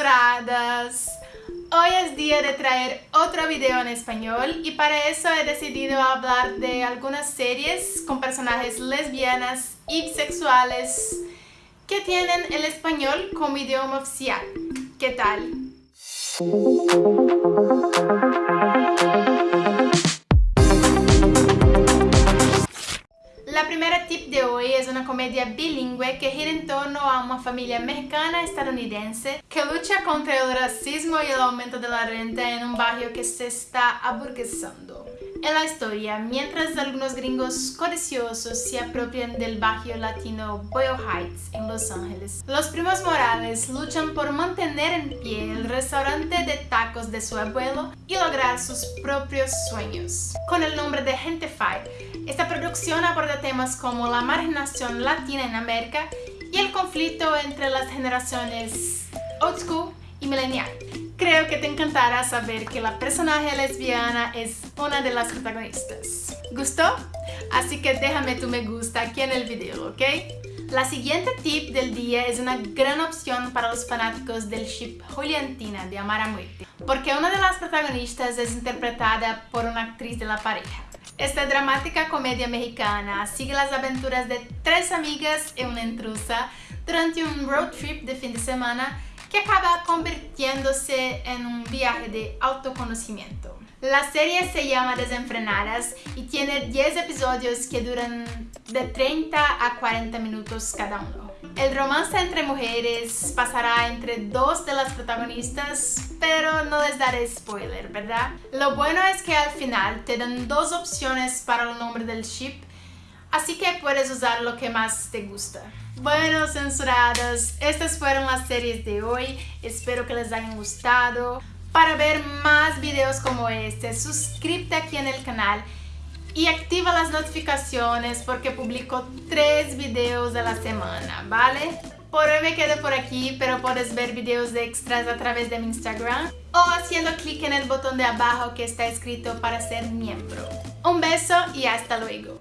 Hoy es día de traer otro video en español y para eso he decidido hablar de algunas series con personajes lesbianas y bisexuales que tienen el español como idioma oficial. ¿Qué tal? Tip de hoy es una comedia bilingüe que gira en torno a una familia mexicana estadounidense que lucha contra el racismo y el aumento de la renta en un barrio que se está aburguesando. En la historia, mientras algunos gringos codiciosos se apropian del barrio latino Boyle Heights en Los Ángeles, los primos Morales luchan por mantener en pie el restaurante de tacos de su abuelo y lograr sus propios sueños. Con el nombre de Gentefied, esta producción aborda temas como la marginación latina en América y el conflicto entre las generaciones old school y millennial. Creo que te encantará saber que la personaje lesbiana es una de las protagonistas. ¿Gustó? Así que déjame tu me gusta aquí en el video, ¿ok? La siguiente tip del día es una gran opción para los fanáticos del ship Juliantina de Amar a Muerte, porque una de las protagonistas es interpretada por una actriz de la pareja. Esta dramática comedia mexicana sigue las aventuras de tres amigas y una intrusa durante un road trip de fin de semana que acaba convirtiéndose en un viaje de autoconocimiento. La serie se llama Desenfrenadas y tiene 10 episodios que duran de 30 a 40 minutos cada uno. El romance entre mujeres pasará entre dos de las protagonistas, pero no les daré spoiler, ¿verdad? Lo bueno es que al final te dan dos opciones para el nombre del ship Así que puedes usar lo que más te gusta. Bueno, censurados, estas fueron las series de hoy. Espero que les hayan gustado. Para ver más videos como este, suscríbete aquí en el canal y activa las notificaciones porque publico tres videos a la semana, ¿vale? Por hoy me quedo por aquí, pero puedes ver videos extras a través de mi Instagram o haciendo clic en el botón de abajo que está escrito para ser miembro. Un beso y hasta luego.